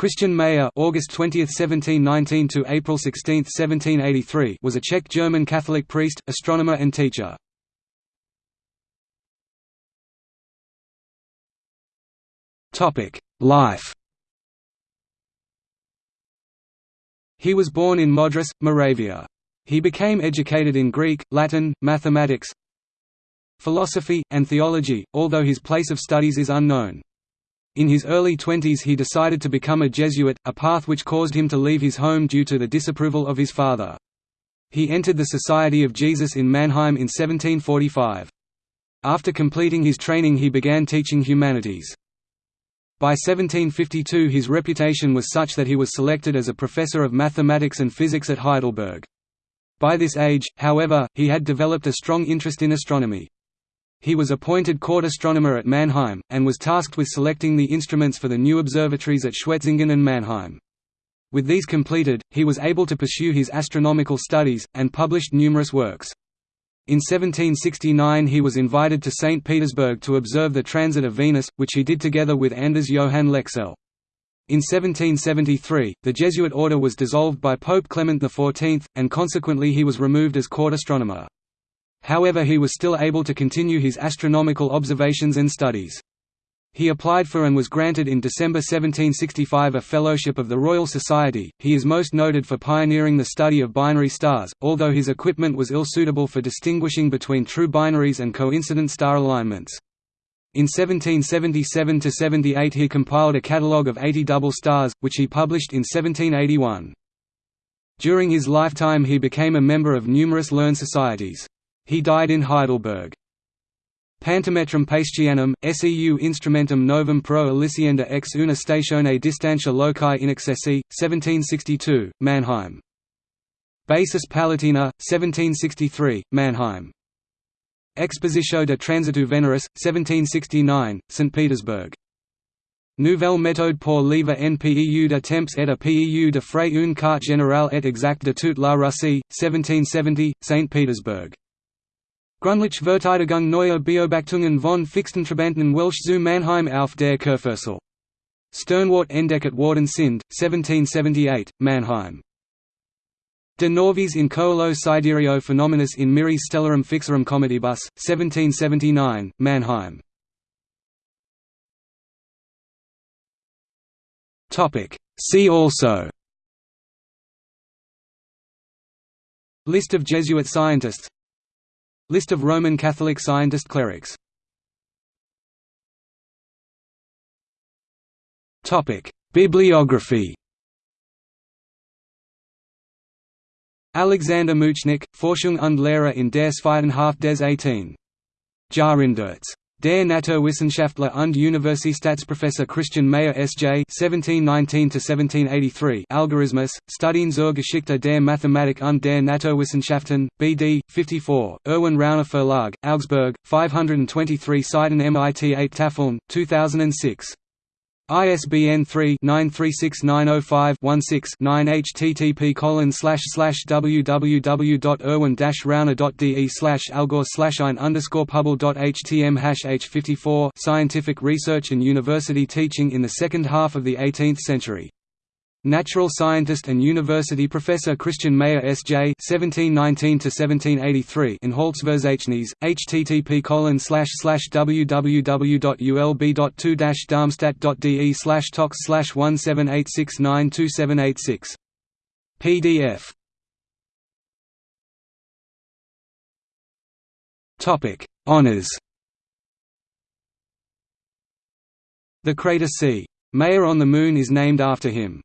Christian Mayer August 20, 1719 to April 16, 1783 was a Czech-German Catholic priest, astronomer and teacher. Topic: Life He was born in Modřiš, Moravia. He became educated in Greek, Latin, mathematics, philosophy, and theology, although his place of studies is unknown. In his early twenties he decided to become a Jesuit, a path which caused him to leave his home due to the disapproval of his father. He entered the Society of Jesus in Mannheim in 1745. After completing his training he began teaching humanities. By 1752 his reputation was such that he was selected as a professor of mathematics and physics at Heidelberg. By this age, however, he had developed a strong interest in astronomy. He was appointed court astronomer at Mannheim, and was tasked with selecting the instruments for the new observatories at Schwetzingen and Mannheim. With these completed, he was able to pursue his astronomical studies, and published numerous works. In 1769 he was invited to St. Petersburg to observe the transit of Venus, which he did together with Anders Johann Lexell. In 1773, the Jesuit order was dissolved by Pope Clement XIV, and consequently he was removed as court astronomer. However he was still able to continue his astronomical observations and studies. He applied for and was granted in December 1765 a Fellowship of the Royal Society. He is most noted for pioneering the study of binary stars, although his equipment was ill-suitable for distinguishing between true binaries and coincident star alignments. In 1777–78 he compiled a catalogue of 80 double stars, which he published in 1781. During his lifetime he became a member of numerous learned societies. He died in Heidelberg. Pantometrum Paestianum, seu instrumentum novum pro elicienda ex una statione distantia loci inaccessi, 1762, Mannheim. Basis Palatina, 1763, Mannheim. Expositio de Transitu Veneris, 1769, St. Petersburg. Nouvelle méthode pour livre NPEU peu de temps et a peu de frais une carte générale et exacte de toute la Russie, 1770, St. Petersburg. Gründlich Verteidigung neuer Beobachtungen von Fixsterntrabanten welche zu Mannheim auf der Kurfürzel. Sternwart Entdecket worden sind, 1778, Mannheim. De Novis in Coelo Sidereo Phenomenis in Miri Stellarum Fixarum Comitibus, 1779, Mannheim. See also List of Jesuit scientists List of Roman Catholic scientist clerics. Bibliography. Alexander Moutchnik, Forschung und Lehre in der zweiten Hälfte des 18. Jahrhunderts Der Naturwissenschaftler und Universitätsprofessor Christian Mayer S.J. (1719–1783) Algorismus, Studien zur Geschichte der Mathematik und der Naturwissenschaften, B.D. 54, Erwin Rauner Verlag, Augsburg, 523 Seiten MIT 8 Tafeln, 2006. ISBN 3-936905-16-9 http www.erwin-rauner.de slash algor slash ein underscore publ.htm hash h54 Scientific research and university teaching in the second half of the 18th century Natural scientist and university professor Christian Mayer S.J. (1719–1783) in Holzverzeichnis, http www.ulb.2-darmstadt.de slash toc slash 178692786. PDF. Topic: Honors. The crater C. Mayer on the Moon is named after him.